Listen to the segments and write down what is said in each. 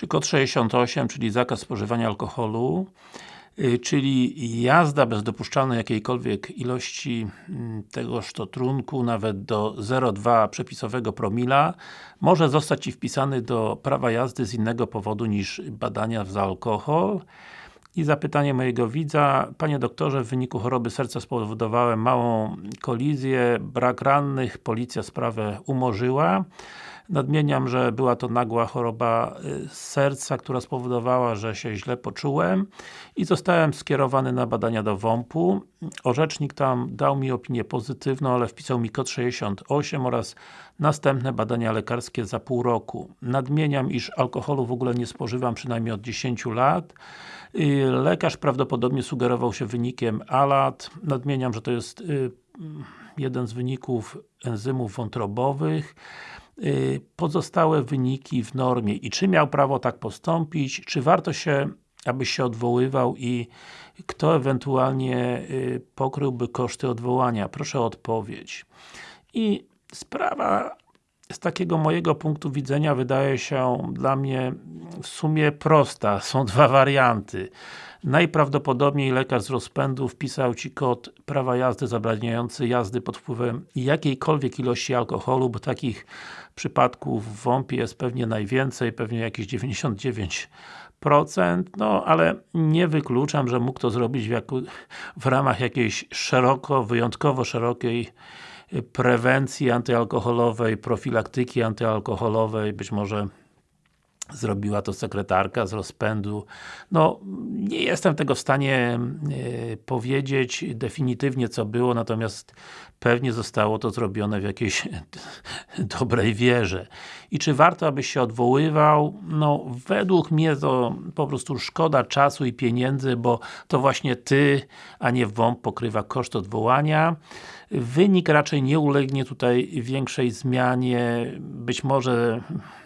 czy kod 68, czyli zakaz spożywania alkoholu, y, czyli jazda bez dopuszczalnej jakiejkolwiek ilości mm, tegoż to trunku, nawet do 0,2 przepisowego promila, może zostać Ci wpisany do prawa jazdy z innego powodu niż badania za alkohol. I zapytanie mojego widza, Panie doktorze, w wyniku choroby serca spowodowałem małą kolizję, brak rannych, policja sprawę umorzyła. Nadmieniam, że była to nagła choroba y, serca, która spowodowała, że się źle poczułem i zostałem skierowany na badania do WOMP-u. Orzecznik tam dał mi opinię pozytywną, ale wpisał mi kod 68 oraz następne badania lekarskie za pół roku. Nadmieniam, iż alkoholu w ogóle nie spożywam przynajmniej od 10 lat. Y, lekarz prawdopodobnie sugerował się wynikiem ALAT. Nadmieniam, że to jest y, jeden z wyników enzymów wątrobowych. Y, pozostałe wyniki w normie i czy miał prawo tak postąpić, czy warto się, aby się odwoływał i kto ewentualnie y, pokryłby koszty odwołania? Proszę o odpowiedź. I sprawa z takiego mojego punktu widzenia wydaje się dla mnie w sumie prosta. Są dwa warianty. Najprawdopodobniej lekarz z rozpędu wpisał Ci kod prawa jazdy zabraniający jazdy pod wpływem jakiejkolwiek ilości alkoholu, bo takich przypadków w WOMP jest pewnie najwięcej, pewnie jakieś 99 no ale nie wykluczam, że mógł to zrobić w, w ramach jakiejś szeroko, wyjątkowo szerokiej prewencji antyalkoholowej, profilaktyki antyalkoholowej, być może zrobiła to sekretarka z rozpędu. No, nie jestem tego w stanie y, powiedzieć definitywnie co było, natomiast pewnie zostało to zrobione w jakiejś dobrej wierze. I czy warto, abyś się odwoływał? No, według mnie to po prostu szkoda czasu i pieniędzy, bo to właśnie Ty, a nie WOMP pokrywa koszt odwołania. Wynik raczej nie ulegnie tutaj większej zmianie. Być może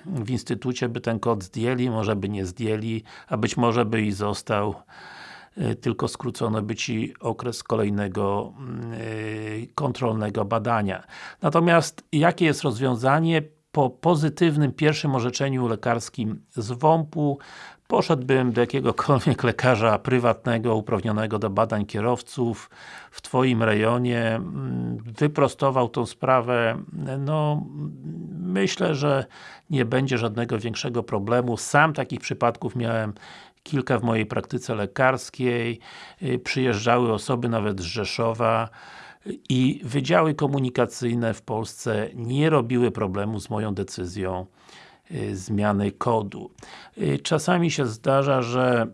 w Instytucie by ten kod zdjęli, może by nie zdjęli, a być może by i został y, tylko skrócono by Ci okres kolejnego yy, kontrolnego badania. Natomiast jakie jest rozwiązanie? Po pozytywnym pierwszym orzeczeniu lekarskim z WOMP-u poszedłbym do jakiegokolwiek lekarza prywatnego, uprawnionego do badań kierowców w Twoim rejonie, mm, wyprostował tą sprawę, no myślę, że nie będzie żadnego większego problemu. Sam takich przypadków miałem kilka w mojej praktyce lekarskiej, y, przyjeżdżały osoby nawet z Rzeszowa i wydziały komunikacyjne w Polsce nie robiły problemu z moją decyzją Y, zmiany kodu. Y, czasami się zdarza, że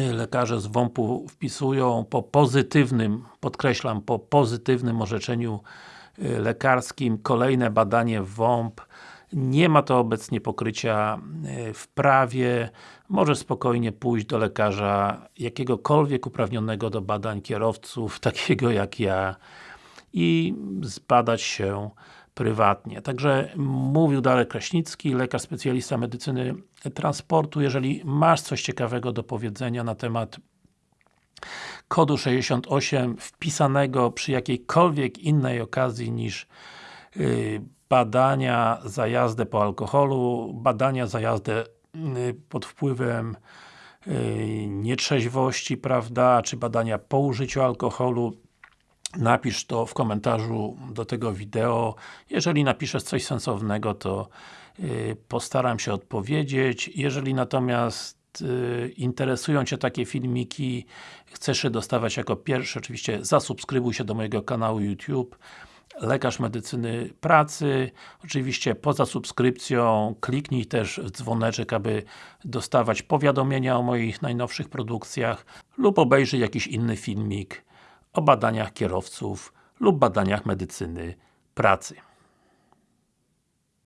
y, lekarze z WOMP-u wpisują po pozytywnym, podkreślam, po pozytywnym orzeczeniu lekarskim kolejne badanie WOMP. Nie ma to obecnie pokrycia w prawie. Może spokojnie pójść do lekarza jakiegokolwiek uprawnionego do badań kierowców, takiego jak ja i zbadać się prywatnie. Także mówił Darek Kraśnicki, lekarz specjalista medycyny transportu. Jeżeli masz coś ciekawego do powiedzenia na temat kodu 68 wpisanego przy jakiejkolwiek innej okazji niż yy, badania za jazdę po alkoholu, badania za jazdę yy, pod wpływem yy, nietrzeźwości, prawda, czy badania po użyciu alkoholu, Napisz to w komentarzu do tego wideo. Jeżeli napiszesz coś sensownego, to postaram się odpowiedzieć. Jeżeli natomiast interesują Cię takie filmiki, chcesz je dostawać jako pierwszy, oczywiście zasubskrybuj się do mojego kanału YouTube Lekarz Medycyny Pracy. Oczywiście poza subskrypcją kliknij też w dzwoneczek, aby dostawać powiadomienia o moich najnowszych produkcjach lub obejrzyj jakiś inny filmik o badaniach kierowców lub badaniach medycyny pracy.